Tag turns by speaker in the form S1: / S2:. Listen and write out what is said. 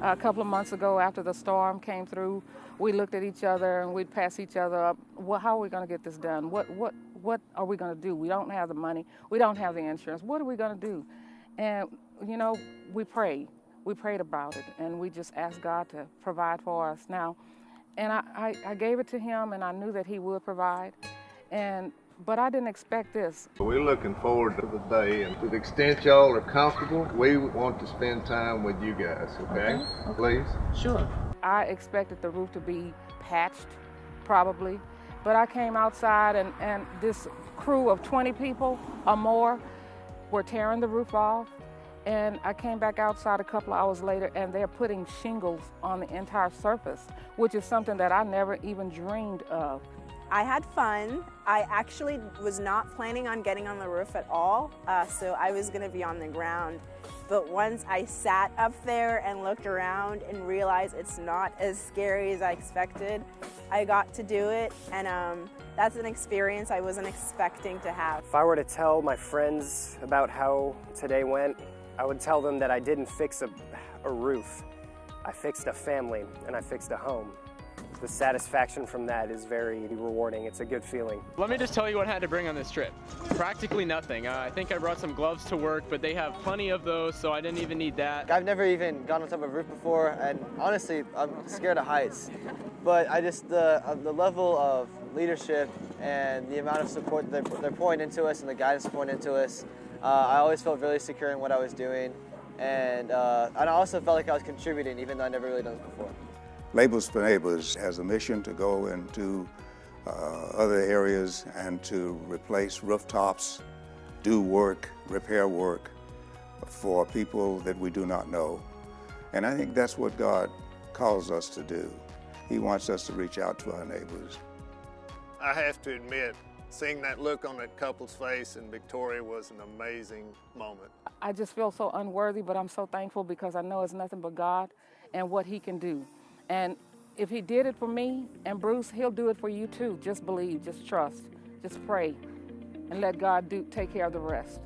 S1: a couple of months ago after the storm came through, we looked at each other and we'd pass each other up. Well, how are we going to get this done? What, what, what are we going to do? We don't have the money. We don't have the insurance. What are we going to do? And, you know, we prayed. We prayed about it and we just asked God to provide for us now. And I, I, I gave it to him and I knew that he would provide. And but I didn't expect this.
S2: We're looking forward to the day, and to the extent y'all are comfortable, we want to spend time with you guys, okay? okay. Please?
S1: Sure. I expected the roof to be patched, probably, but I came outside and, and this crew of 20 people or more were tearing the roof off. And I came back outside a couple of hours later and they're putting shingles on the entire surface, which is something that I never even dreamed of.
S3: I had fun. I actually was not planning on getting on the roof at all, uh, so I was going to be on the ground. But once I sat up there and looked around and realized it's not as scary as I expected, I got to do it, and um, that's an experience I wasn't expecting to have.
S4: If I were to tell my friends about how today went, I would tell them that I didn't fix a, a roof. I fixed a family, and I fixed a home the satisfaction from that is very rewarding. It's a good feeling.
S5: Let me just tell you what I had to bring on this trip. Practically nothing. Uh, I think I brought some gloves to work, but they have plenty of those, so I didn't even need that.
S6: I've never even gone on top of a roof before, and honestly, I'm scared of heights. But I just, the, uh, the level of leadership and the amount of support they're, they're pouring into us and the guidance pouring into us, uh, I always felt really secure in what I was doing. And, uh, and I also felt like I was contributing, even though I never really done this before.
S7: Labels for Neighbors has a mission to go into uh, other areas and to replace rooftops, do work, repair work for people that we do not know. And I think that's what God calls us to do. He wants us to reach out to our neighbors.
S2: I have to admit, seeing that look on that couple's face in Victoria was an amazing moment.
S1: I just feel so unworthy, but I'm so thankful because I know it's nothing but God and what he can do. And if he did it for me and Bruce, he'll do it for you too. Just believe, just trust, just pray, and let God do take care of the rest.